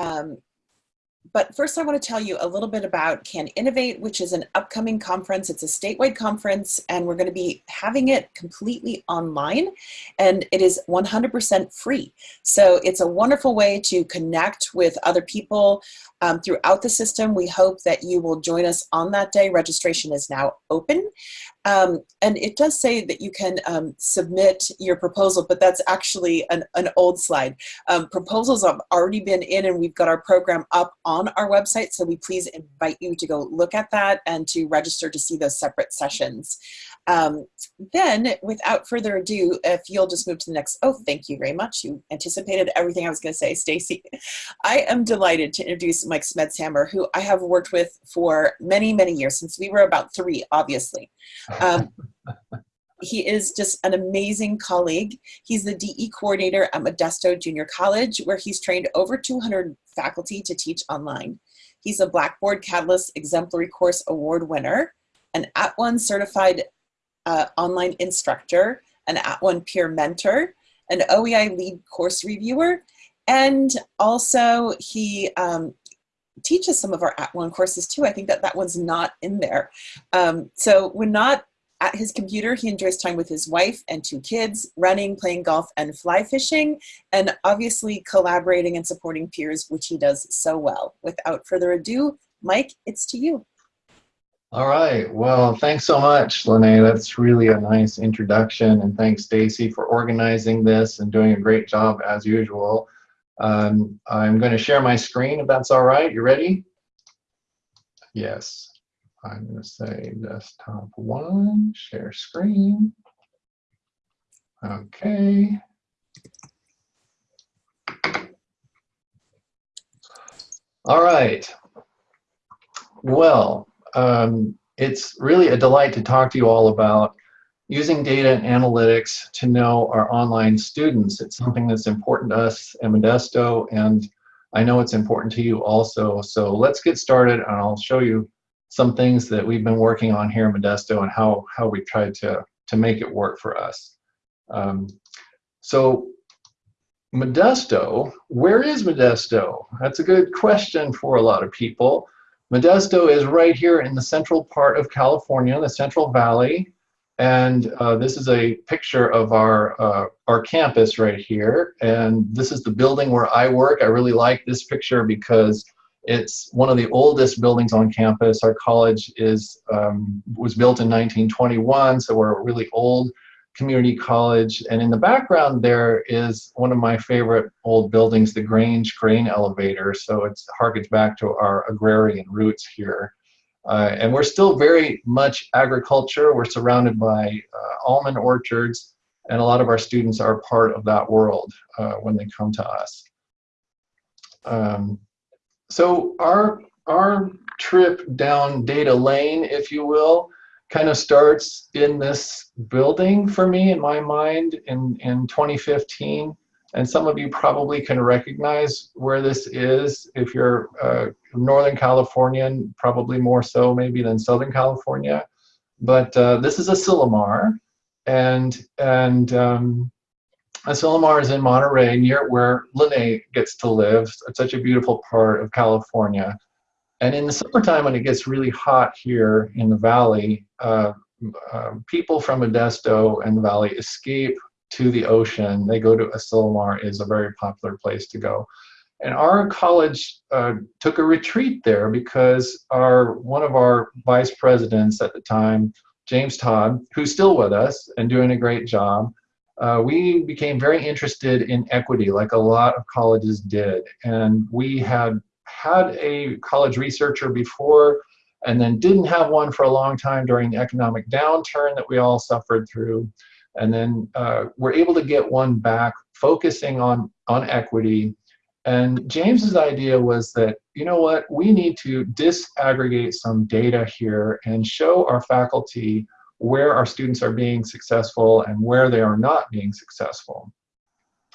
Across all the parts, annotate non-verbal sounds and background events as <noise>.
Um, but first I want to tell you a little bit about Can Innovate, which is an upcoming conference. It's a statewide conference and we're going to be having it completely online and it is 100% free. So it's a wonderful way to connect with other people um, throughout the system. We hope that you will join us on that day. Registration is now open. Um, and it does say that you can um, submit your proposal, but that's actually an, an old slide. Um, proposals have already been in and we've got our program up on our website, so we please invite you to go look at that and to register to see those separate sessions. Um, then, without further ado, if you'll just move to the next, oh, thank you very much. You anticipated everything I was gonna say, <laughs> Stacy. I am delighted to introduce Mike Smedshammer, who I have worked with for many, many years, since we were about three, obviously. Um, <laughs> he is just an amazing colleague. He's the DE coordinator at Modesto Junior College, where he's trained over 200 faculty to teach online. He's a Blackboard Catalyst Exemplary Course Award winner, an At @ONE certified uh, online instructor, an At @ONE peer mentor, an OEI lead course reviewer, and also he um, teaches some of our At @ONE courses too. I think that that one's not in there. Um, so when not at his computer, he enjoys time with his wife and two kids, running, playing golf, and fly fishing, and obviously collaborating and supporting peers, which he does so well. Without further ado, Mike, it's to you. All right. Well, thanks so much, Lene. That's really a nice introduction. And thanks, Stacy, for organizing this and doing a great job as usual. Um, I'm going to share my screen if that's all right. You ready? Yes. I'm going to say desktop one, share screen. Okay. All right. Well, um, it's really a delight to talk to you all about using data and analytics to know our online students. It's something that's important to us at Modesto, and I know it's important to you also. So let's get started, and I'll show you some things that we've been working on here in Modesto and how, how we tried to, to make it work for us. Um, so Modesto, where is Modesto? That's a good question for a lot of people. Modesto is right here in the central part of California, the Central Valley. And uh, this is a picture of our, uh, our campus right here. And this is the building where I work. I really like this picture because it's one of the oldest buildings on campus. Our college is um, was built in 1921, so we're really old community college. And in the background there is one of my favorite old buildings, the Grange Grain Elevator. So it harkens back to our agrarian roots here. Uh, and we're still very much agriculture. We're surrounded by uh, almond orchards, and a lot of our students are part of that world uh, when they come to us. Um, so our, our trip down data lane, if you will, kind of starts in this building for me in my mind in, in 2015. And some of you probably can recognize where this is if you're uh, Northern Californian, probably more so maybe than Southern California. But uh, this is Asilomar, and and um, Asilomar is in Monterey, near where Lene gets to live. It's such a beautiful part of California. And in the summertime, when it gets really hot here in the valley, uh, uh, people from Modesto and the valley escape to the ocean. They go to Asilomar is a very popular place to go. And our college uh, took a retreat there because our one of our vice presidents at the time, James Todd, who's still with us and doing a great job, uh, we became very interested in equity like a lot of colleges did. And we had had a college researcher before and then didn't have one for a long time during the economic downturn that we all suffered through. And then uh, we're able to get one back focusing on, on equity. And James's idea was that, you know what, we need to disaggregate some data here and show our faculty where our students are being successful and where they are not being successful.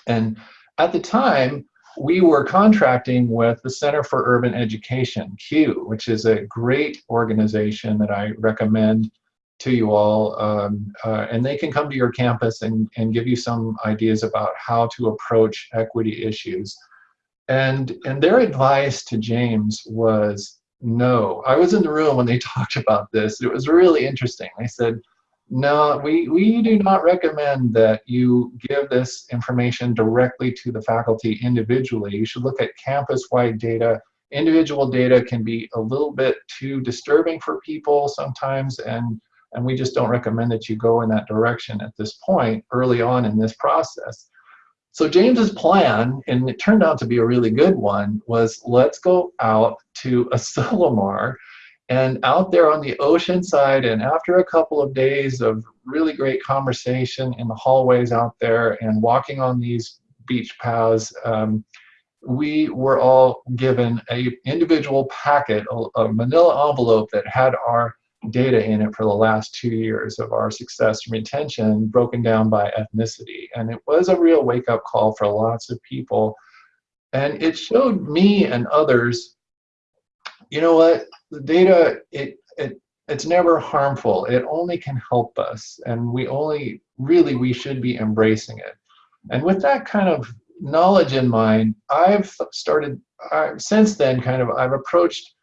And at the time, we were contracting with the Center for Urban Education, CUE, which is a great organization that I recommend to you all. Um, uh, and they can come to your campus and, and give you some ideas about how to approach equity issues. And, and their advice to James was no. I was in the room when they <laughs> talked about this. It was really interesting. They said, no, we, we do not recommend that you give this information directly to the faculty individually. You should look at campus-wide data. Individual data can be a little bit too disturbing for people sometimes, and, and we just don't recommend that you go in that direction at this point early on in this process. So James's plan, and it turned out to be a really good one, was let's go out to Asilomar <laughs> and out there on the ocean side, and after a couple of days of really great conversation in the hallways out there and walking on these beach paths, um, we were all given a individual packet, a, a manila envelope that had our data in it for the last two years of our success and retention broken down by ethnicity. And it was a real wake-up call for lots of people. And it showed me and others you know what? The data, it, it, it's never harmful. It only can help us. And we only, really, we should be embracing it. And with that kind of knowledge in mind, I've started, uh, since then, kind of, I've approached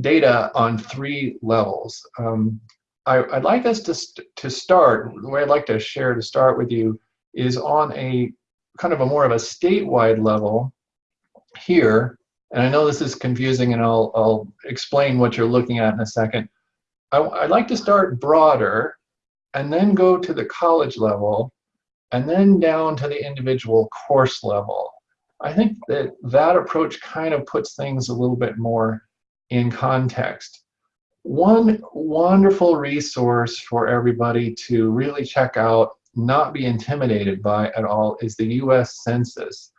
data on three levels. Um, I, would like us to, st to start, the way I'd like to share to start with you is on a kind of a more of a statewide level here and I know this is confusing and I'll, I'll explain what you're looking at in a second. I, I'd like to start broader and then go to the college level and then down to the individual course level. I think that that approach kind of puts things a little bit more in context. One wonderful resource for everybody to really check out, not be intimidated by at all, is the US Census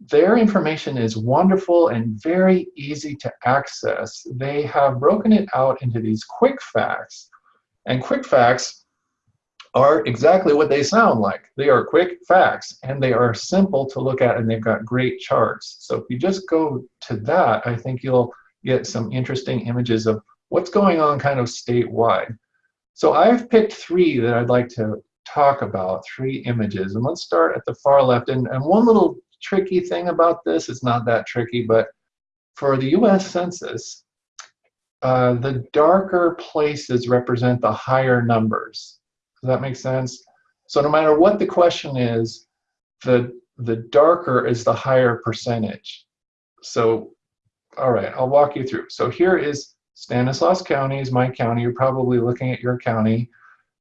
their information is wonderful and very easy to access. They have broken it out into these quick facts. And quick facts are exactly what they sound like. They are quick facts and they are simple to look at and they've got great charts. So if you just go to that, I think you'll get some interesting images of what's going on kind of statewide. So I've picked three that I'd like to talk about, three images. And let's start at the far left. And, and one little tricky thing about this. It's not that tricky, but for the US Census, uh, the darker places represent the higher numbers. Does that make sense? So no matter what the question is, the, the darker is the higher percentage. So, all right, I'll walk you through. So here is Stanislaus County is my county. You're probably looking at your county.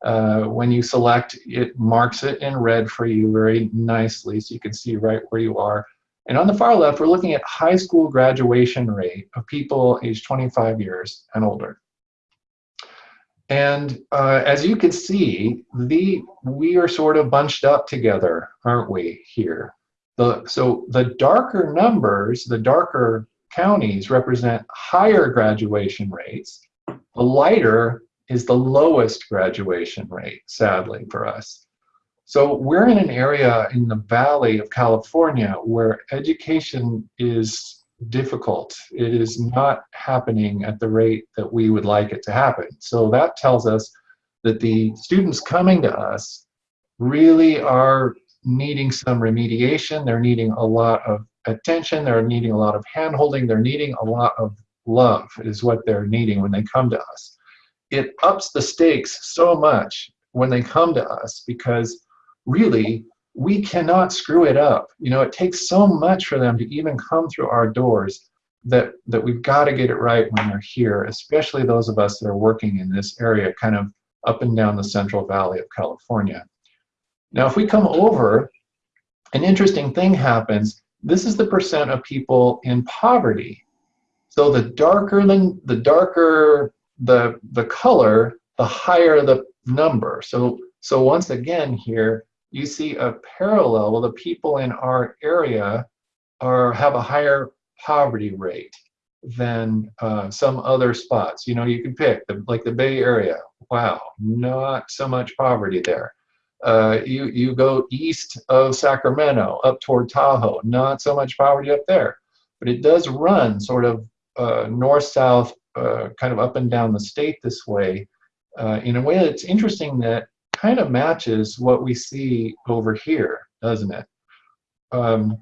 Uh, when you select, it marks it in red for you very nicely so you can see right where you are. And on the far left, we're looking at high school graduation rate of people aged 25 years and older. And uh, as you can see, the, we are sort of bunched up together, aren't we, here? The, so the darker numbers, the darker counties represent higher graduation rates. The lighter is the lowest graduation rate, sadly, for us. So we're in an area in the Valley of California where education is difficult. It is not happening at the rate that we would like it to happen. So that tells us that the students coming to us really are needing some remediation. They're needing a lot of attention. They're needing a lot of handholding. They're needing a lot of love is what they're needing when they come to us it ups the stakes so much when they come to us because really we cannot screw it up. You know, it takes so much for them to even come through our doors that, that we've got to get it right when they're here, especially those of us that are working in this area, kind of up and down the Central Valley of California. Now, if we come over, an interesting thing happens. This is the percent of people in poverty. So the darker than the darker the, the color, the higher the number. So, so once again here, you see a parallel. Well, the people in our area are have a higher poverty rate than uh, some other spots. You know, you can pick, the, like the Bay Area. Wow, not so much poverty there. Uh, you, you go east of Sacramento, up toward Tahoe, not so much poverty up there. But it does run sort of uh, north-south uh, kind of up and down the state this way uh, in a way that's interesting that kind of matches what we see over here, doesn't it? Um,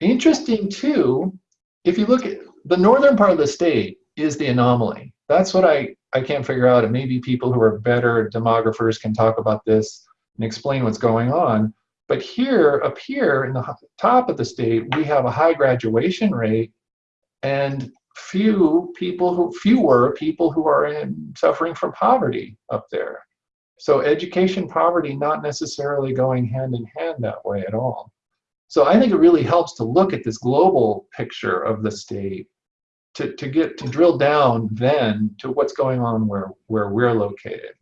interesting too, if you look at the northern part of the state is the anomaly. That's what I, I can't figure out. And maybe people who are better demographers can talk about this and explain what's going on. But here, up here in the top of the state, we have a high graduation rate and few people who, fewer people who are in, suffering from poverty up there. So education poverty not necessarily going hand in hand that way at all. So I think it really helps to look at this global picture of the state to, to get to drill down then to what's going on where, where we're located.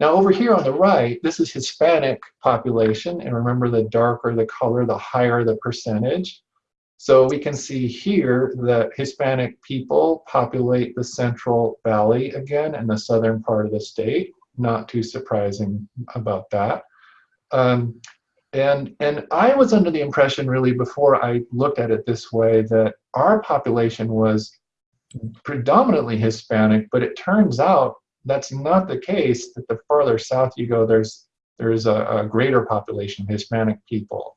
Now over here on the right, this is Hispanic population, and remember the darker the color, the higher the percentage. So we can see here that Hispanic people populate the Central Valley again and the southern part of the state. Not too surprising about that. Um, and, and I was under the impression really before I looked at it this way that our population was predominantly Hispanic, but it turns out that's not the case, that the farther south you go, there's, there's a, a greater population of Hispanic people.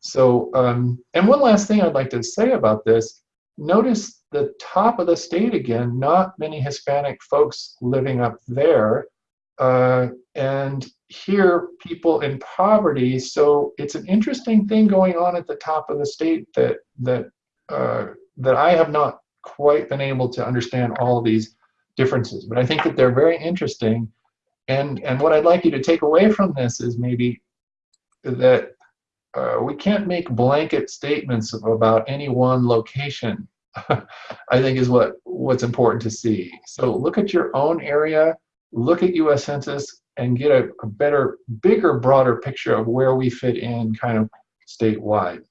So, um, and one last thing I'd like to say about this, notice the top of the state again, not many Hispanic folks living up there. Uh, and here, people in poverty. So it's an interesting thing going on at the top of the state that that uh, that I have not quite been able to understand all these differences. But I think that they're very interesting. And and what I'd like you to take away from this is maybe that uh, we can't make blanket statements about any one location, <laughs> I think is what, what's important to see. So look at your own area, look at US Census, and get a, a better, bigger, broader picture of where we fit in kind of statewide.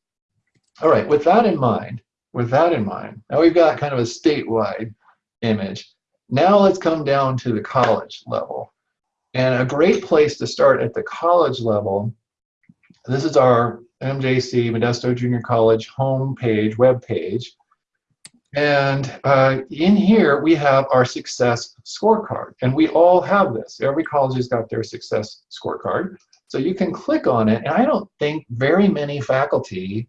All right, with that in mind, with that in mind, now we've got kind of a statewide image. Now let's come down to the college level. And a great place to start at the college level this is our MJC, Modesto Junior College homepage, web page. And uh, in here, we have our success scorecard. And we all have this. Every college has got their success scorecard. So you can click on it. And I don't think very many faculty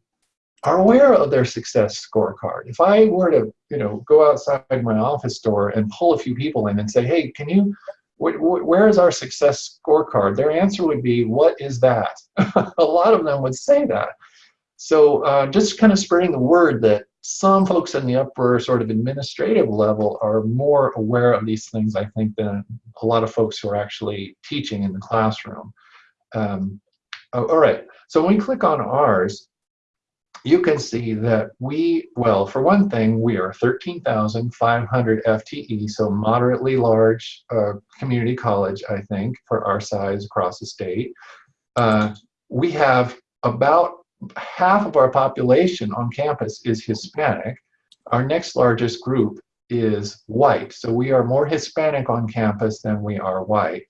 are aware of their success scorecard. If I were to, you know, go outside my office door and pull a few people in and say, hey, can you where is our success scorecard? Their answer would be, what is that? <laughs> a lot of them would say that. So uh, just kind of spreading the word that some folks in the upper sort of administrative level are more aware of these things, I think, than a lot of folks who are actually teaching in the classroom. Um, oh, all right, so when we click on ours, you can see that we, well, for one thing, we are 13,500 FTE, so moderately large uh, community college, I think, for our size across the state. Uh, we have about half of our population on campus is Hispanic. Our next largest group is white, so we are more Hispanic on campus than we are white.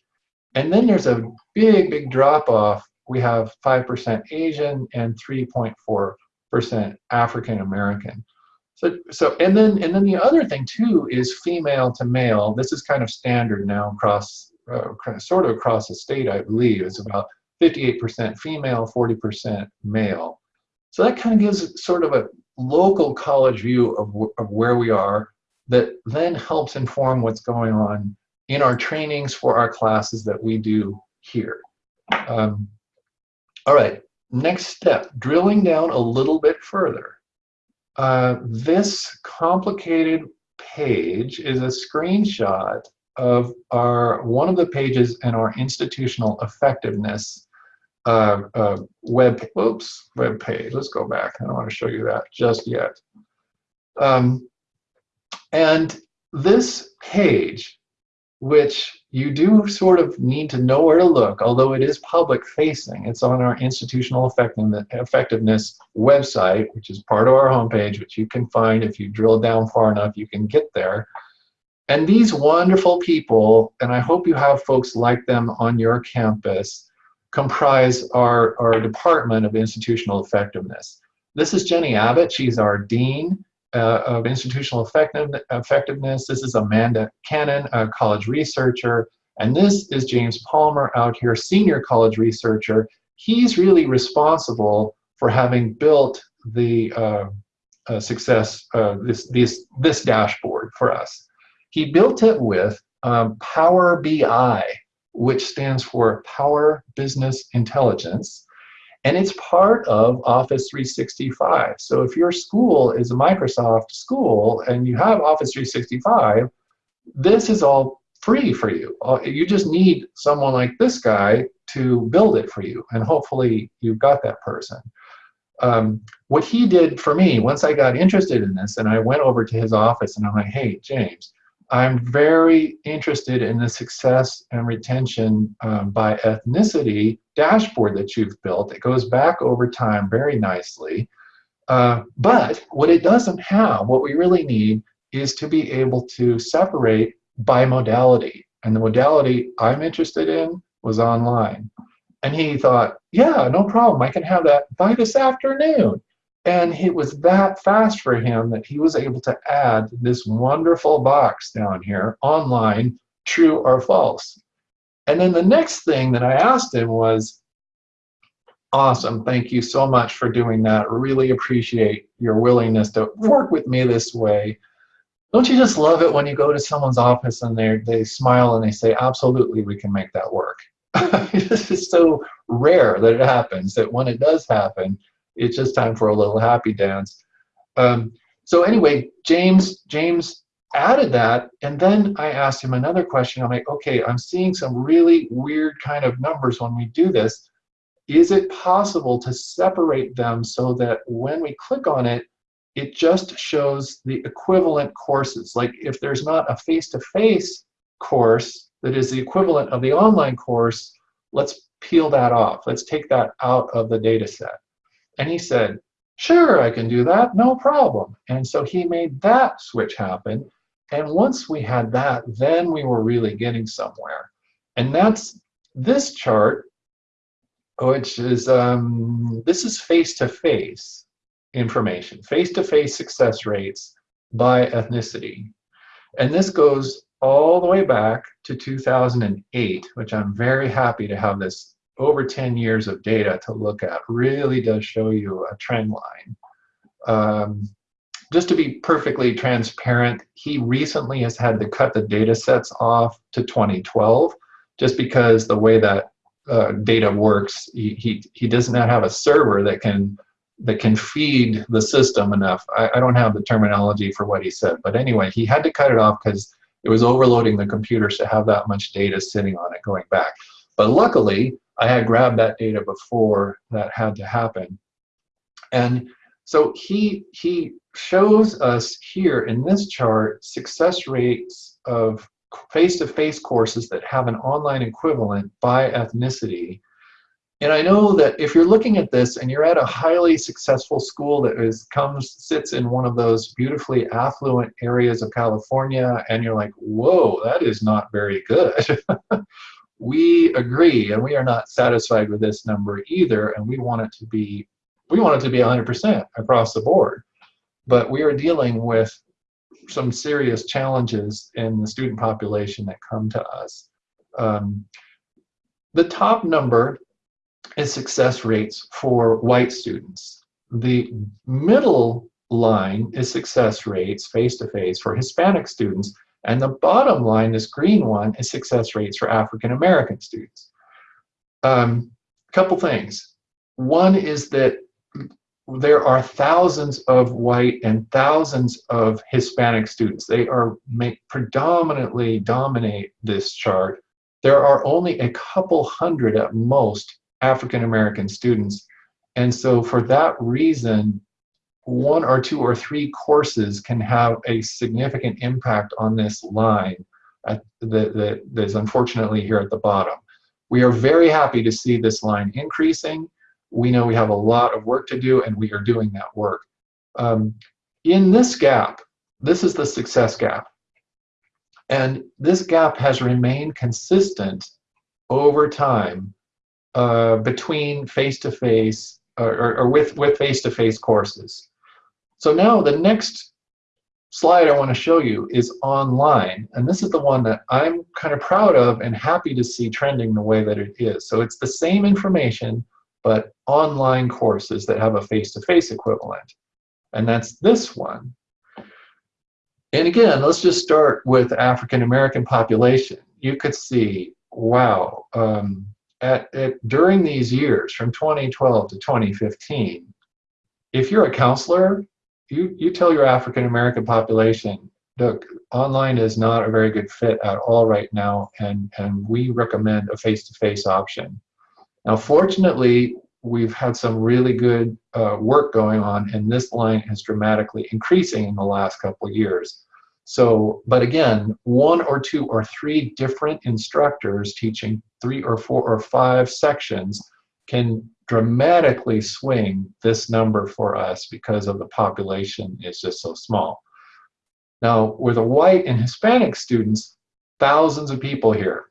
And then there's a big, big drop off. We have 5% Asian and 3.4 percent African American. So, so and then and then the other thing too is female to male. This is kind of standard now across uh, sort of across the state, I believe. It's about 58% female, 40% male. So that kind of gives sort of a local college view of, of where we are that then helps inform what's going on in our trainings for our classes that we do here. Um, all right, Next step, drilling down a little bit further. Uh, this complicated page is a screenshot of our one of the pages in our institutional effectiveness uh, uh, web oops web page. Let's go back. I don't want to show you that just yet. Um, and this page which you do sort of need to know where to look, although it is public facing. It's on our institutional effectiveness website, which is part of our homepage, which you can find if you drill down far enough, you can get there. And these wonderful people, and I hope you have folks like them on your campus, comprise our, our Department of Institutional Effectiveness. This is Jenny Abbott. She's our Dean uh, of institutional effective, effectiveness. This is Amanda Cannon, a college researcher. And this is James Palmer out here, senior college researcher. He's really responsible for having built the uh, uh, success, uh, this, this, this dashboard for us. He built it with um, Power BI, which stands for Power Business Intelligence. And it's part of Office 365. So if your school is a Microsoft school and you have Office 365, this is all free for you. Uh, you just need someone like this guy to build it for you. And hopefully you've got that person. Um, what he did for me, once I got interested in this and I went over to his office and I'm like, hey, James, I'm very interested in the success and retention um, by ethnicity dashboard that you've built. It goes back over time very nicely. Uh, but what it doesn't have, what we really need, is to be able to separate by modality. And the modality I'm interested in was online. And he thought, yeah, no problem. I can have that by this afternoon. And it was that fast for him that he was able to add this wonderful box down here online, true or false. And then the next thing that I asked him was, awesome, thank you so much for doing that. Really appreciate your willingness to work with me this way. Don't you just love it when you go to someone's office and they they smile and they say, absolutely, we can make that work. <laughs> this is so rare that it happens that when it does happen, it's just time for a little happy dance. Um, so anyway, James, James added that, and then I asked him another question. I'm like, okay, I'm seeing some really weird kind of numbers when we do this. Is it possible to separate them so that when we click on it, it just shows the equivalent courses. Like if there's not a face-to-face -face course that is the equivalent of the online course, let's peel that off. Let's take that out of the data set. And he said, sure, I can do that, no problem. And so he made that switch happen. And once we had that, then we were really getting somewhere. And that's this chart, which is, um, this is face-to-face -face information, face-to-face -face success rates by ethnicity. And this goes all the way back to 2008, which I'm very happy to have this over 10 years of data to look at, really does show you a trend line. Um, just to be perfectly transparent, he recently has had to cut the data sets off to 2012, just because the way that uh, data works, he, he, he does not have a server that can that can feed the system enough. I, I don't have the terminology for what he said, but anyway, he had to cut it off because it was overloading the computers to have that much data sitting on it going back. But luckily, I had grabbed that data before that had to happen. And so he, he shows us here in this chart success rates of face-to-face -face courses that have an online equivalent by ethnicity and I know that if you're looking at this and you're at a highly successful school that is comes sits in one of those beautifully affluent areas of California and you're like, whoa, that is not very good. <laughs> we agree and we are not satisfied with this number either and we want it to be we want it to be 100% across the board. But we are dealing with some serious challenges in the student population that come to us. Um, the top number is success rates for white students. The middle line is success rates face-to-face -face for Hispanic students, and the bottom line, this green one, is success rates for African American students. A um, couple things. One is that there are thousands of white and thousands of Hispanic students. They are make predominantly dominate this chart. There are only a couple hundred at most African American students. And so for that reason, one or two or three courses can have a significant impact on this line the, the, that is unfortunately here at the bottom. We are very happy to see this line increasing. We know we have a lot of work to do and we are doing that work. Um, in this gap, this is the success gap. And this gap has remained consistent over time uh, between face-to-face -face, or, or, with with face-to-face -face courses. So now the next slide I want to show you is online, and this is the one that I'm kind of proud of and happy to see trending the way that it is. So it's the same information but online courses that have a face-to-face -face equivalent. And that's this one. And again, let's just start with African American population. You could see, wow, um, at, at, during these years from 2012 to 2015, if you're a counselor, you, you tell your African American population, look, online is not a very good fit at all right now, and, and we recommend a face-to-face option. Now, fortunately, we've had some really good uh, work going on, and this line is dramatically increasing in the last couple of years. So, but again, one or two or three different instructors teaching three or four or five sections can dramatically swing this number for us because of the population is just so small. Now, with the white and Hispanic students, thousands of people here.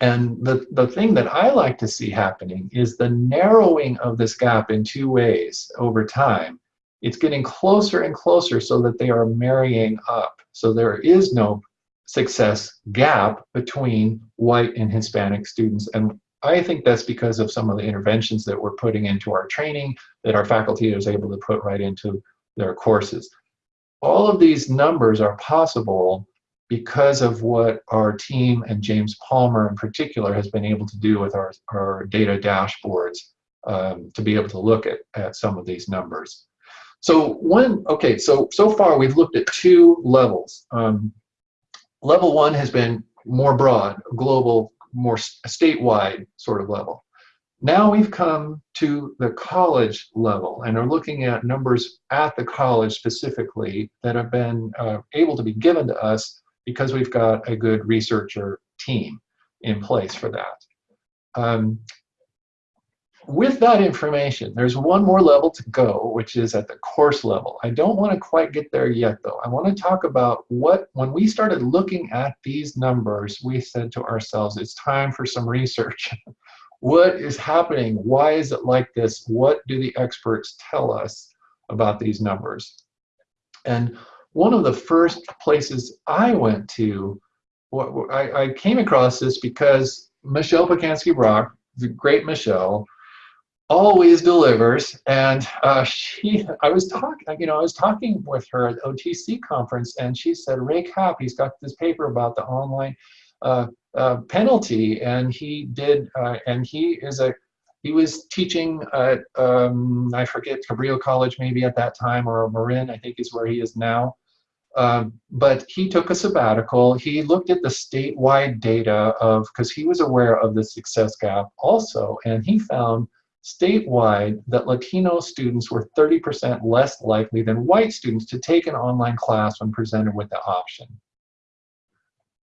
And the, the thing that I like to see happening is the narrowing of this gap in two ways over time. It's getting closer and closer so that they are marrying up. So there is no success gap between white and Hispanic students. And I think that's because of some of the interventions that we're putting into our training that our faculty is able to put right into their courses. All of these numbers are possible because of what our team and James Palmer in particular has been able to do with our, our data dashboards um, to be able to look at, at some of these numbers. So one, okay, so so far we've looked at two levels. Um, level one has been more broad, global, more statewide sort of level. Now we've come to the college level and are looking at numbers at the college specifically that have been uh, able to be given to us because we've got a good researcher team in place for that. Um, with that information, there's one more level to go, which is at the course level. I don't want to quite get there yet, though. I want to talk about what, when we started looking at these numbers, we said to ourselves, it's time for some research. <laughs> what is happening? Why is it like this? What do the experts tell us about these numbers? And one of the first places I went to, I, came across this because Michelle Pacansky-Brock, the great Michelle, always delivers. And uh, she, I was talking, you know, I was talking with her at OTC conference, and she said, Ray Kaupp, he's got this paper about the online uh, uh, penalty, and he did, uh, and he is a, he was teaching at, um, I forget, Cabrillo College maybe at that time, or Marin, I think is where he is now. Um, but he took a sabbatical. He looked at the statewide data of, because he was aware of the success gap also, and he found statewide that Latino students were 30% less likely than white students to take an online class when presented with the option.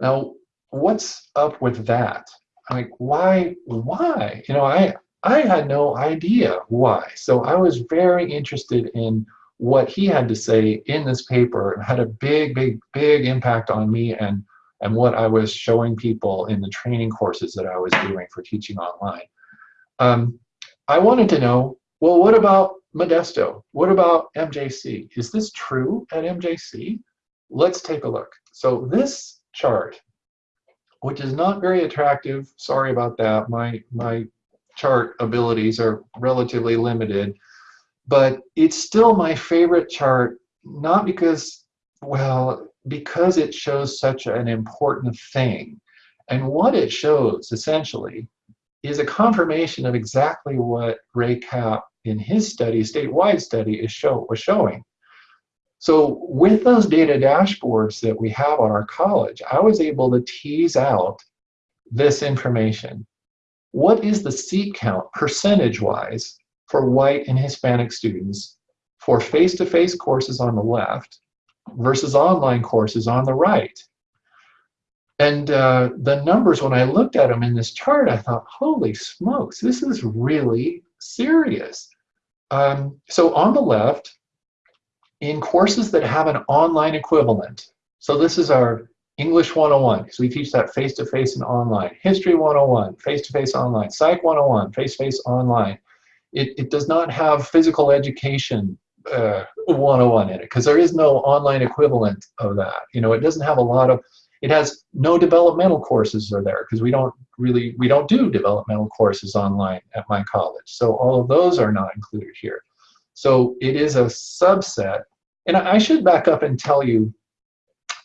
Now, what's up with that? Like, why, why? You know, I, I had no idea why. So I was very interested in what he had to say in this paper and had a big, big, big impact on me and, and what I was showing people in the training courses that I was doing for teaching online. Um, I wanted to know, well, what about Modesto? What about MJC? Is this true at MJC? Let's take a look. So this chart, which is not very attractive, sorry about that, my, my chart abilities are relatively limited, but it's still my favorite chart, not because, well, because it shows such an important thing. And what it shows, essentially, is a confirmation of exactly what Ray Kaupp in his study, statewide study, is show, was showing. So with those data dashboards that we have on our college, I was able to tease out this information. What is the seat count percentage-wise for white and Hispanic students for face-to-face -face courses on the left versus online courses on the right? And uh, the numbers, when I looked at them in this chart, I thought, holy smokes, this is really serious. Um, so on the left, in courses that have an online equivalent, so this is our English 101, because we teach that face-to-face -face and online. History 101, face-to-face -face online. Psych 101, face-to-face -face online. It, it does not have physical education uh, 101 in it, because there is no online equivalent of that. You know, it doesn't have a lot of It has no developmental courses are there because we don't really, we don't do developmental courses online at my college. So all of those are not included here. So it is a subset. And I should back up and tell you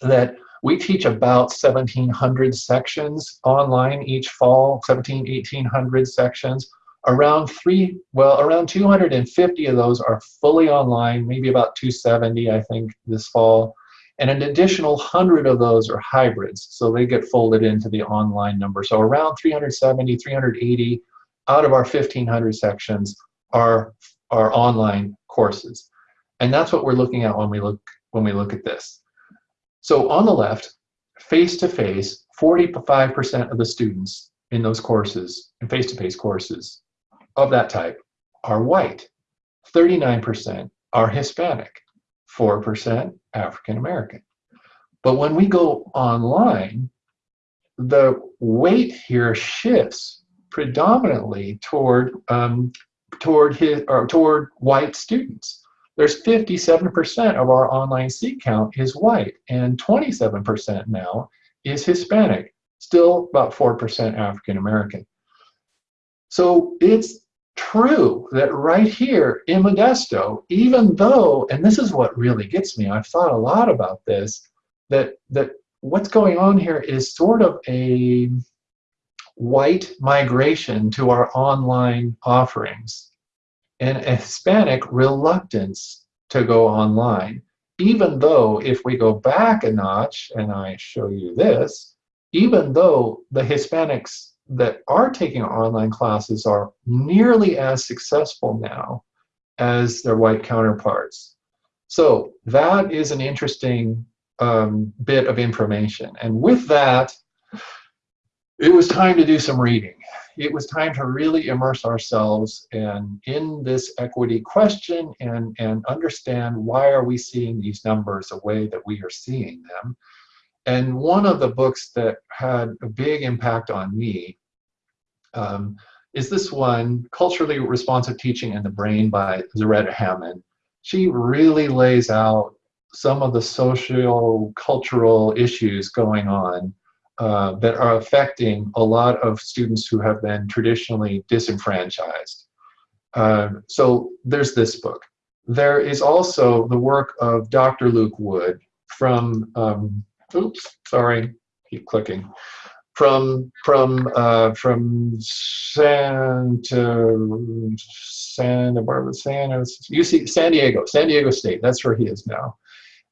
that we teach about 1,700 sections online each fall, 17, 1,800 sections. Around three, well, around 250 of those are fully online, maybe about 270, I think, this fall. And an additional 100 of those are hybrids, so they get folded into the online number. So around 370, 380 out of our 1,500 sections are, are online courses. And that's what we're looking at when we look, when we look at this. So on the left, face-to-face, 45% of the students in those courses, in face-to-face -face courses of that type, are white. 39% are Hispanic. 4% African American. But when we go online, the weight here shifts predominantly toward um, toward his or toward white students there's 57% of our online seat count is white and 27% now is Hispanic, still about 4% African American. So it's true that right here in Modesto, even though, and this is what really gets me, I've thought a lot about this, that, that what's going on here is sort of a white migration to our online offerings and a Hispanic reluctance to go online. Even though if we go back a notch, and I show you this, even though the Hispanics that are taking online classes are nearly as successful now as their white counterparts. So that is an interesting um, bit of information. And with that, it was time to do some reading it was time to really immerse ourselves in, in this equity question and, and understand why are we seeing these numbers the way that we are seeing them. And one of the books that had a big impact on me um, is this one, Culturally Responsive Teaching and the Brain by Zaretta Hammond. She really lays out some of the social cultural issues going on uh, that are affecting a lot of students who have been traditionally disenfranchised. Uh, so there's this book. There is also the work of Dr. Luke Wood from, um, oops, sorry, keep clicking, from from uh, from Santa Santa Barbara, Santa UC San Diego, San Diego State. That's where he is now,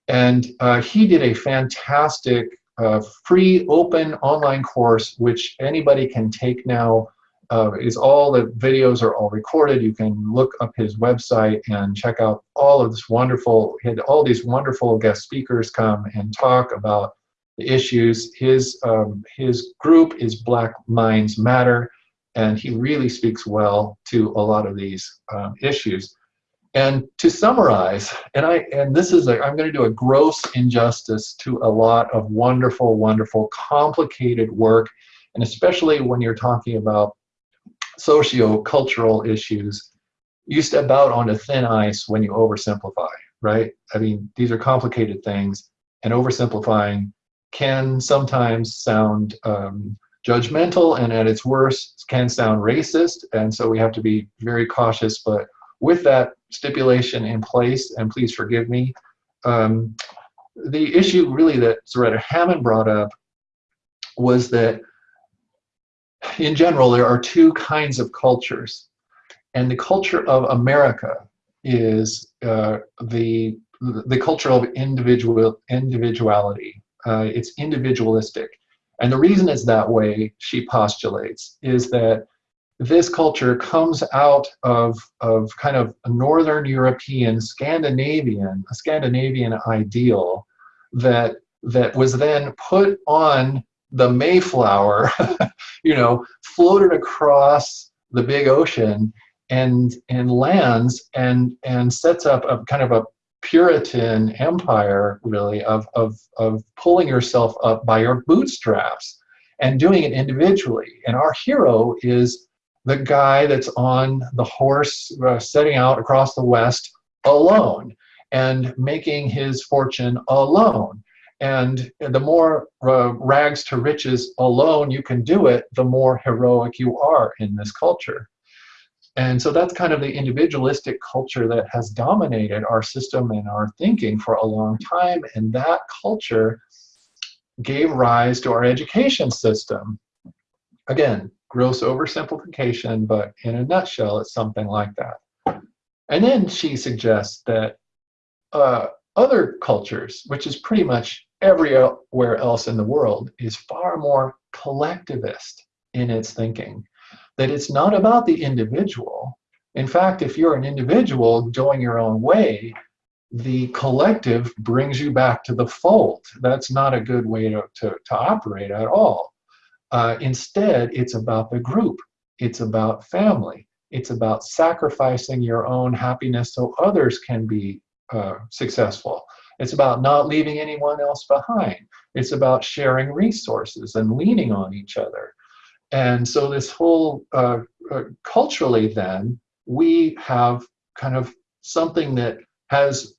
and uh, he did a fantastic a free open online course which anybody can take now uh, is all the videos are all recorded. You can look up his website and check out all of this wonderful he had all these wonderful guest speakers come and talk about the issues. His um, his group is black minds matter and he really speaks well to a lot of these um, issues. And to summarize, and I and this is a, I'm going to do a gross injustice to a lot of wonderful, wonderful, complicated work, and especially when you're talking about socio-cultural issues, you step out onto thin ice when you oversimplify, right? I mean, these are complicated things, and oversimplifying can sometimes sound um, judgmental, and at its worst, can sound racist, and so we have to be very cautious, but with that stipulation in place, and please forgive me, um, the issue really that Zaretta Hammond brought up was that in general there are two kinds of cultures and the culture of America is uh, the the culture of individual individuality. Uh, it's individualistic. And the reason it's that way she postulates is that this culture comes out of, of kind of a Northern European, Scandinavian, a Scandinavian ideal that, that was then put on the Mayflower, <laughs> you know, floated across the big ocean and, and lands and, and sets up a kind of a Puritan empire, really, of, of, of pulling yourself up by your bootstraps and doing it individually. And our hero is the guy that's on the horse uh, setting out across the West alone and making his fortune alone. And the more uh, rags to riches alone you can do it, the more heroic you are in this culture. And so that's kind of the individualistic culture that has dominated our system and our thinking for a long time. And that culture gave rise to our education system. Again, gross oversimplification, but in a nutshell, it's something like that. And then she suggests that uh, other cultures, which is pretty much everywhere else in the world, is far more collectivist in its thinking. That it's not about the individual. In fact, if you're an individual going your own way, the collective brings you back to the fold. That's not a good way to, to, to operate at all. Uh, instead, it's about the group. It's about family. It's about sacrificing your own happiness so others can be uh, successful. It's about not leaving anyone else behind. It's about sharing resources and leaning on each other. And so this whole, uh, uh, culturally then, we have kind of something that has,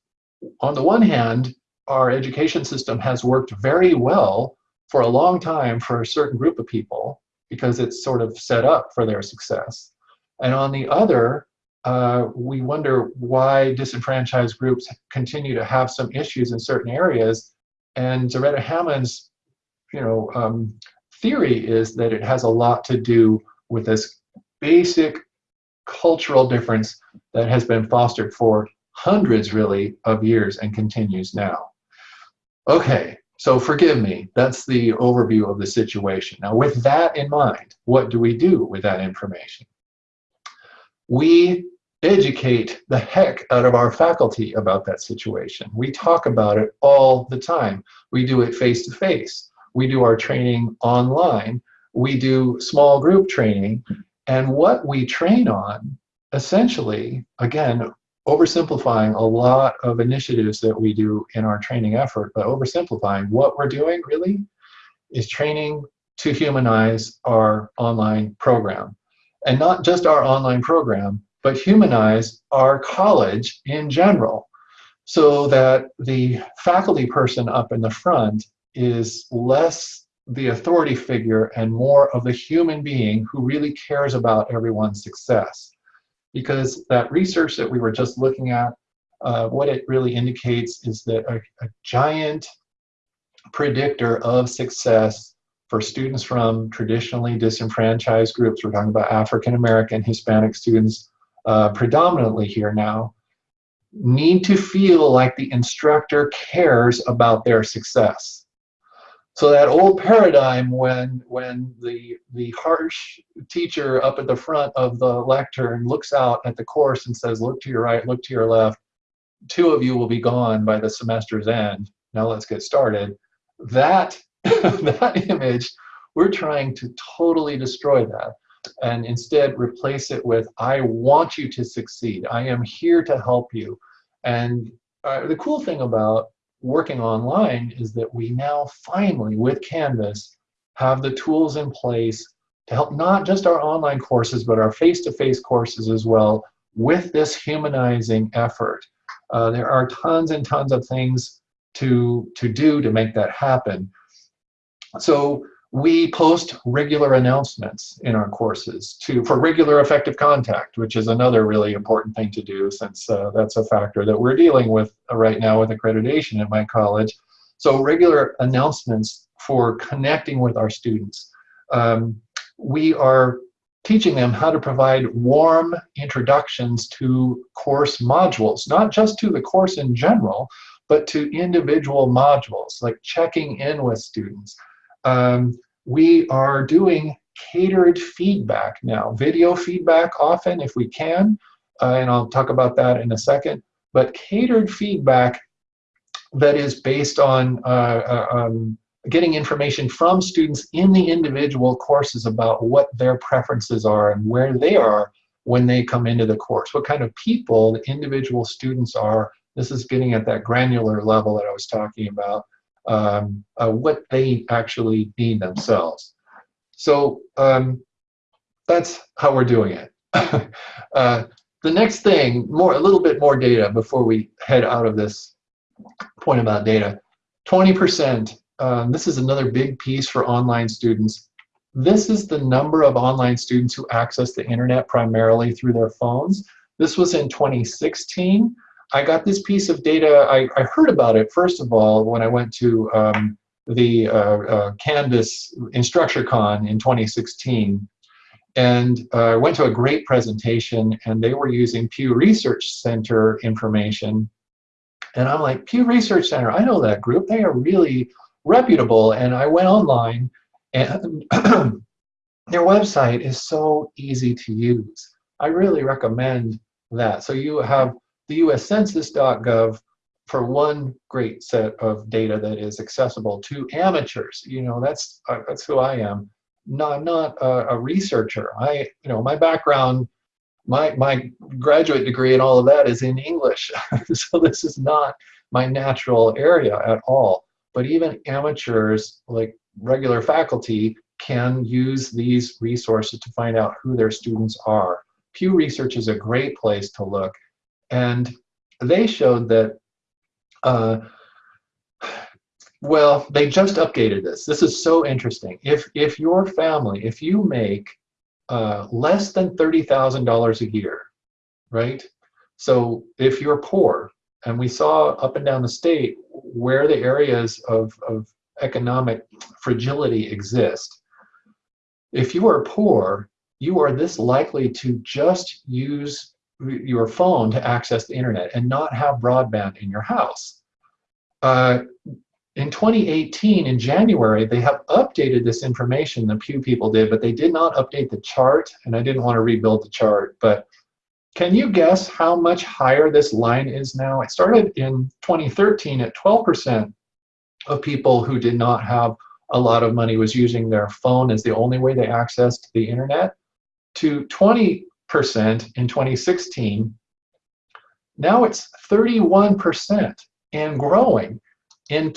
on the one hand, our education system has worked very well for a long time for a certain group of people because it's sort of set up for their success. And on the other, uh, we wonder why disenfranchised groups continue to have some issues in certain areas. And Zaretta Hammond's, you know, um, theory is that it has a lot to do with this basic cultural difference that has been fostered for hundreds, really, of years and continues now. Okay, so forgive me, that's the overview of the situation. Now with that in mind, what do we do with that information? We educate the heck out of our faculty about that situation. We talk about it all the time. We do it face to face. We do our training online. We do small group training. And what we train on, essentially, again, oversimplifying a lot of initiatives that we do in our training effort, but oversimplifying what we're doing really is training to humanize our online program. And not just our online program, but humanize our college in general so that the faculty person up in the front is less the authority figure and more of the human being who really cares about everyone's success. Because that research that we were just looking at, uh, what it really indicates is that a, a giant predictor of success for students from traditionally disenfranchised groups, we're talking about African American, Hispanic students uh, predominantly here now, need to feel like the instructor cares about their success. So that old paradigm when when the the harsh teacher up at the front of the lectern looks out at the course and says, look to your right, look to your left, two of you will be gone by the semester's end. Now let's get started. That <laughs> that image, we're trying to totally destroy that and instead replace it with, I want you to succeed. I am here to help you. And uh, the cool thing about working online is that we now finally, with Canvas, have the tools in place to help not just our online courses, but our face-to-face -face courses as well with this humanizing effort. Uh, there are tons and tons of things to, to do to make that happen. So we post regular announcements in our courses to for regular effective contact, which is another really important thing to do since uh, that's a factor that we're dealing with right now with accreditation at my college. So regular announcements for connecting with our students. Um, we are teaching them how to provide warm introductions to course modules, not just to the course in general, but to individual modules, like checking in with students. Um, we are doing catered feedback now, video feedback often if we can, uh, and I'll talk about that in a second, but catered feedback that is based on uh, uh, um, getting information from students in the individual courses about what their preferences are and where they are when they come into the course, what kind of people the individual students are. This is getting at that granular level that I was talking about um, uh, what they actually need themselves. So um, that's how we're doing it. <laughs> uh, the next thing, more a little bit more data before we head out of this point about data. 20%. Um, this is another big piece for online students. This is the number of online students who access the internet primarily through their phones. This was in 2016. I got this piece of data, I, I heard about it first of all when I went to um, the uh, uh, Canvas InstructureCon in 2016. And uh, I went to a great presentation and they were using Pew Research Center information. And I'm like, Pew Research Center, I know that group. They are really reputable. And I went online and <clears throat> their website is so easy to use. I really recommend that. So you have the uscensus.gov for one great set of data that is accessible to amateurs. You know, that's uh, that's who I am. Not not a, a, researcher. I you know my background, my my graduate degree and all of that is in English, <laughs> so this is not my natural area at all. But even amateurs, like regular faculty, can use these resources to find out who their students are. Pew Research is a great place to look, and they showed that uh, well, they just updated this. This is so interesting. If if your family, if you make uh, less than thirty thousand dollars a year, right? So if you're poor, and we saw up and down the state where the areas of, of economic fragility exist. If you are poor, you are this likely to just use your phone to access the internet and not have broadband in your house. Uh, in 2018, in January, they have updated this information, the Pew people did, but they did not update the chart, and I didn't want to rebuild the chart. But can you guess how much higher this line is now? It started in 2013 at 12% of people who did not have a lot of money was using their phone as the only way they accessed the internet to 20 in 2016. Now it's 31% and growing. In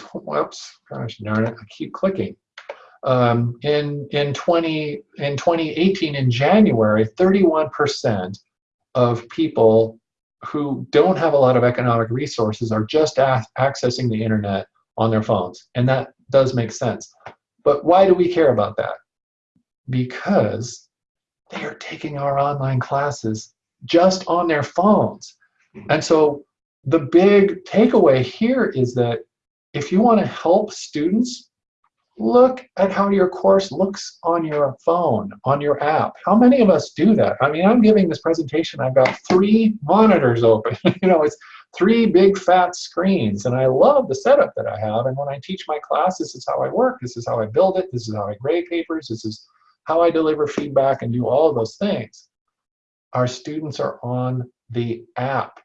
gosh darn it, I keep clicking. Um, in in 20 in 2018 in January, 31% of people who don't have a lot of economic resources are just accessing the internet on their phones, and that does make sense. But why do we care about that? Because they are taking our online classes just on their phones. Mm-hmm. And so the big takeaway here is that if you want to help students, look at how your course looks on your phone, on your app. How many of us do that? I mean, I'm giving this presentation, I've got three monitors open. <laughs> you know, it's three big fat screens, and I love the setup that I have. And when I teach my classes, this is how I work, this is how I build it, this is how I grade papers, this is how I deliver feedback and do all of those things. Our students are on the app.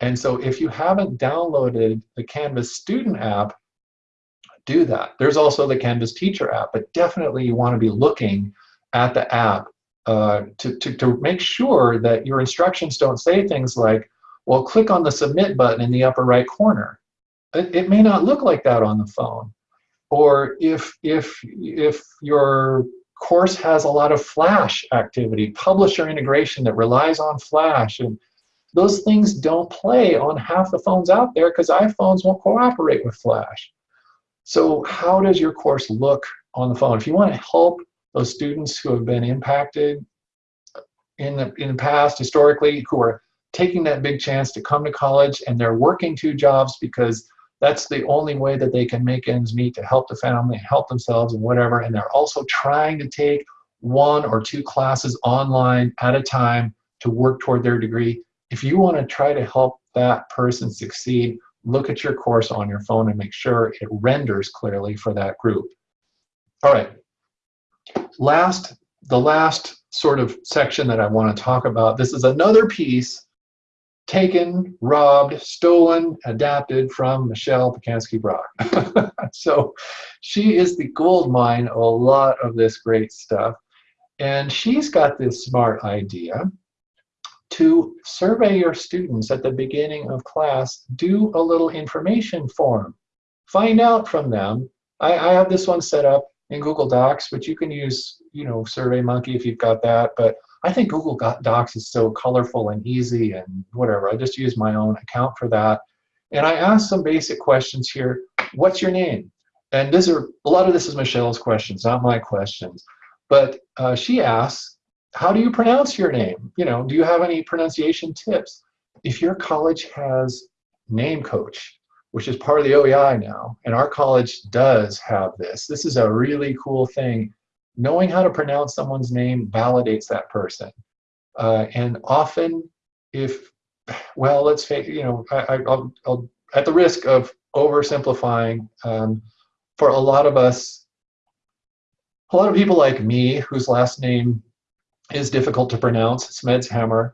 And so if you haven't downloaded the Canvas student app, do that. There's also the Canvas teacher app, but definitely you want to be looking at the app uh, to, to, to make sure that your instructions don't say things like, well, click on the submit button in the upper right corner. It, it may not look like that on the phone. Or if, if, if your course has a lot of Flash activity, publisher integration that relies on Flash, and those things don't play on half the phones out there because iPhones won't cooperate with Flash. So how does your course look on the phone? If you want to help those students who have been impacted in the, in the past, historically, who are taking that big chance to come to college and they're working two jobs because that's the only way that they can make ends meet to help the family, help themselves, and whatever. And they're also trying to take one or two classes online at a time to work toward their degree. If you want to try to help that person succeed, look at your course on your phone and make sure it renders clearly for that group. All right. Last, the last sort of section that I want to talk about, this is another piece taken, robbed, stolen, adapted from Michelle Pacansky Brock. <laughs> so she is the gold mine of a lot of this great stuff. And she's got this smart idea to survey your students at the beginning of class, do a little information form. Find out from them. I, I have this one set up in Google Docs, but you can use, you know, SurveyMonkey if you've got that. But I think Google Docs is so colorful and easy and whatever. I just use my own account for that. And I asked some basic questions here. what's your name? And this are a lot of this is Michelle's questions, not my questions. But uh, she asks, how do you pronounce your name? You know, do you have any pronunciation tips? If your college has name coach, which is part of the OEI now, and our college does have this, this is a really cool thing. Knowing how to pronounce someone's name validates that person. Uh, and often, if, well, let's face, you know, I, will I'll, at the risk of oversimplifying, um, for a lot of us, a lot of people like me, whose last name is difficult to pronounce, Smedshammer,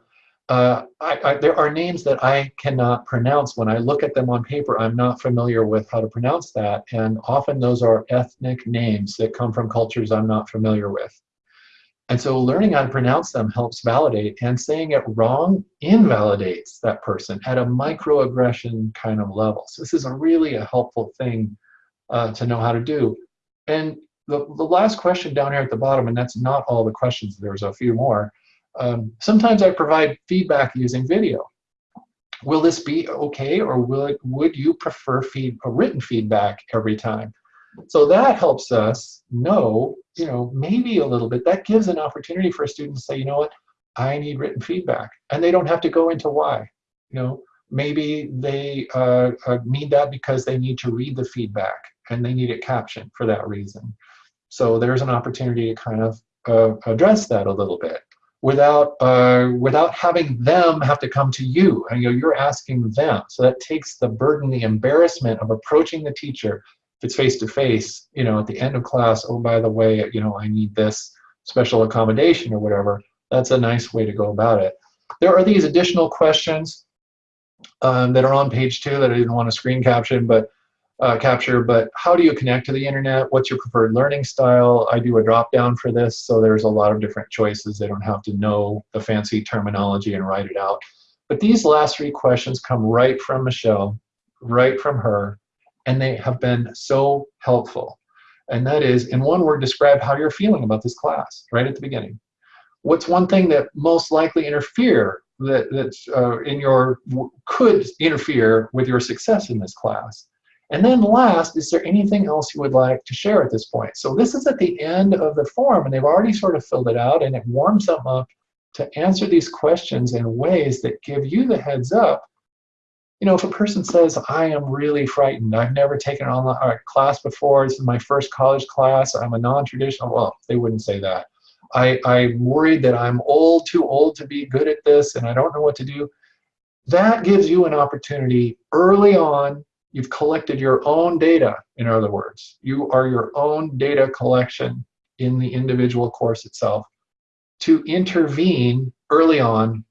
uh, I, I, there are names that I cannot pronounce. When I look at them on paper, I'm not familiar with how to pronounce that. And often those are ethnic names that come from cultures I'm not familiar with. And so learning how to pronounce them helps validate, and saying it wrong invalidates that person at a microaggression kind of level. So this is a really a helpful thing uh, to know how to do. And the, the last question down here at the bottom, and that's not all the questions, there's a few more. Um, sometimes I provide feedback using video. Will this be okay, or will it, would you prefer feed, a written feedback every time? So that helps us know, you know, maybe a little bit. That gives an opportunity for a student to say, you know what, I need written feedback. And they don't have to go into why. You know, maybe they uh, uh, need that because they need to read the feedback and they need it captioned for that reason. So there's an opportunity to kind of uh, address that a little bit without uh, without having them have to come to you. And, you know, you're asking them. So that takes the burden, the embarrassment of approaching the teacher. If it's face to face, you know, at the end of class, oh by the way, you know, I need this special accommodation or whatever. That's a nice way to go about it. There are these additional questions um, that are on page two that I didn't want to screen caption, but uh, capture, but how do you connect to the internet? What's your preferred learning style? I do a drop down for this, so there's a lot of different choices. They don't have to know the fancy terminology and write it out. But these last three questions come right from Michelle, right from her, and they have been so helpful. And that is, in one word, describe how you're feeling about this class, right at the beginning. What's one thing that most likely interfere that that's uh, in your could interfere with your success in this class? And then last, is there anything else you would like to share at this point? So this is at the end of the form, and they've already sort of filled it out, and it warms them up to answer these questions in ways that give you the heads up. You know, if a person says, I am really frightened, I've never taken an online uh, class before, this is my first college class, I'm a non-traditional, well, they wouldn't say that. I, I'm worried that I'm old, too old to be good at this, and I don't know what to do. That gives you an opportunity early on You've collected your own data, in other words. You are your own data collection in the individual course itself to intervene early on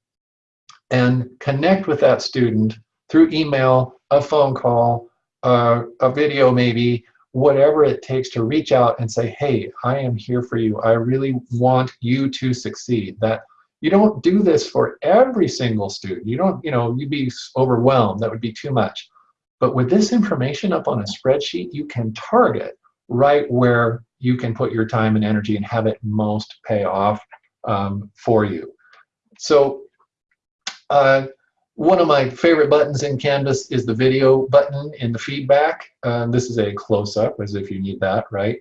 and connect with that student through email, a phone call, uh, a video maybe, whatever it takes to reach out and say, hey, I am here for you. I really want you to succeed. That you don't do this for every single student. You don't, you know, you'd be overwhelmed. That would be too much. But with this information up on a spreadsheet, you can target right where you can put your time and energy and have it most pay off um, for you. So uh, one of my favorite buttons in Canvas is the video button in the feedback. Uh, this is a close-up, as if you need that, right?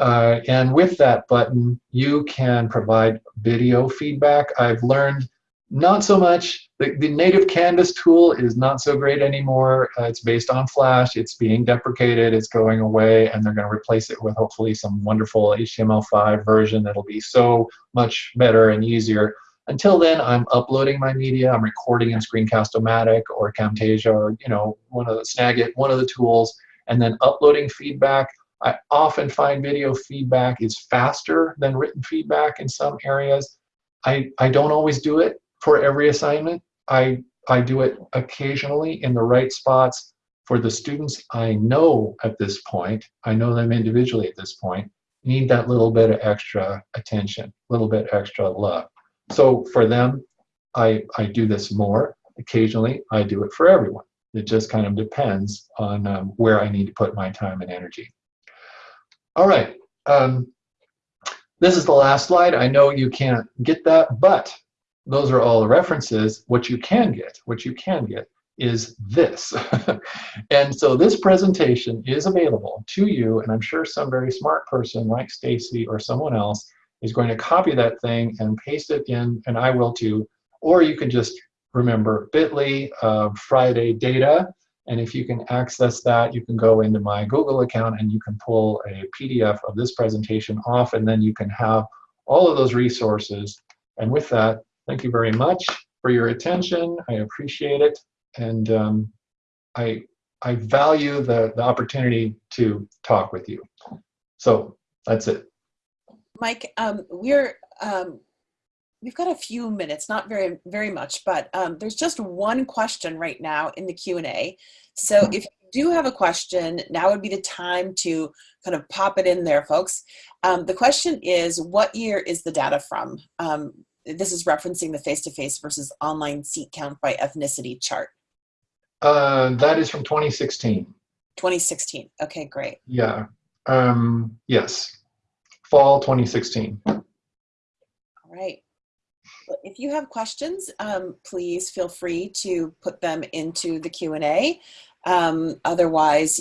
Uh, and with that button, you can provide video feedback. I've learned not so much. The, the native Canvas tool is not so great anymore. Uh, it's based on Flash. It's being deprecated. It's going away, and they're going to replace it with hopefully some wonderful HTML5 version that'll be so much better and easier. Until then, I'm uploading my media. I'm recording in Screencast-O-Matic or Camtasia or you know one of the Snagit, one of the tools, and then uploading feedback. I often find video feedback is faster than written feedback in some areas. I, I don't always do it for every assignment. I, I do it occasionally in the right spots for the students I know at this point, I know them individually at this point, need that little bit of extra attention, a little bit extra love. So for them, I, I do this more. Occasionally, I do it for everyone. It just kind of depends on um, where I need to put my time and energy. All right. Um, this is the last slide. I know you can't get that, but those are all the references. What you can get, what you can get is this. <laughs> and so this presentation is available to you, and I'm sure some very smart person like Stacy or someone else is going to copy that thing and paste it in, and I will too. Or you can just remember bit.ly uh, Friday data, and if you can access that, you can go into my Google account and you can pull a PDF of this presentation off, and then you can have all of those resources. And with that, thank you very much for your attention. I appreciate it and um, I I value the the opportunity to talk with you. So that's it. Mike, um, we're um, we've got a few minutes, not very very much, but um, there's just one question right now in the Q and A. So mm-hmm. if you do have a question, now would be the time to kind of pop it in there, folks. Um, the question is, what year is the data from? Um, this is referencing the face-to-face -face versus online seat count by ethnicity chart. Uh, that is from 2016. 2016. Okay, great. Yeah. Um, yes. Fall 2016. All right. Well, if you have questions, um, please feel free to put them into the Q&A. Um, otherwise,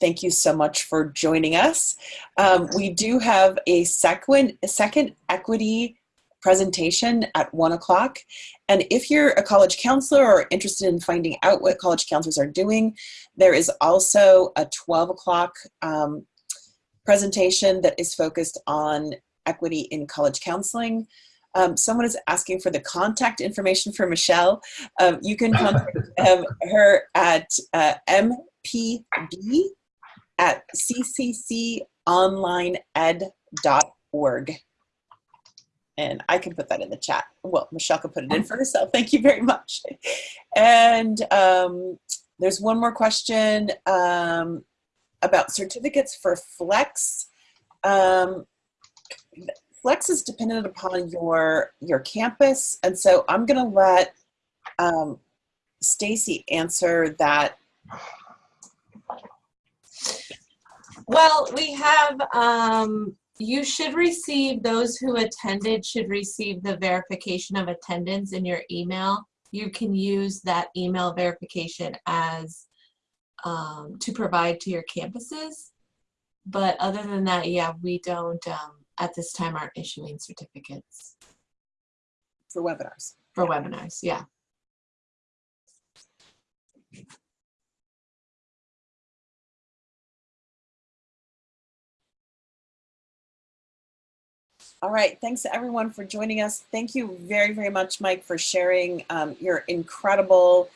thank you so much for joining us. Um, we do have a second, a second equity presentation at one o'clock. And if you're a college counselor or interested in finding out what college counselors are doing, there is also a 12 o'clock um, presentation that is focused on equity in college counseling. Um, someone is asking for the contact information for Michelle. Um, you can contact <laughs> um, her at uh, mpb at ccconlineed.org and I can put that in the chat. Well, Michelle can put it in for herself. <laughs> Thank you very much. And um, there's one more question um, about certificates for Flex. Um, Flex is dependent upon your your campus, and so I'm going to let um, Stacy answer that. Well, we have um, you should receive, those who attended should receive the verification of attendance in your email. You can use that email verification as um, to provide to your campuses. But other than that, yeah, we don't, um, at this time, aren't issuing certificates. For webinars. For webinars, yeah. All right, thanks everyone for joining us. Thank you very, very much, Mike, for sharing um, your incredible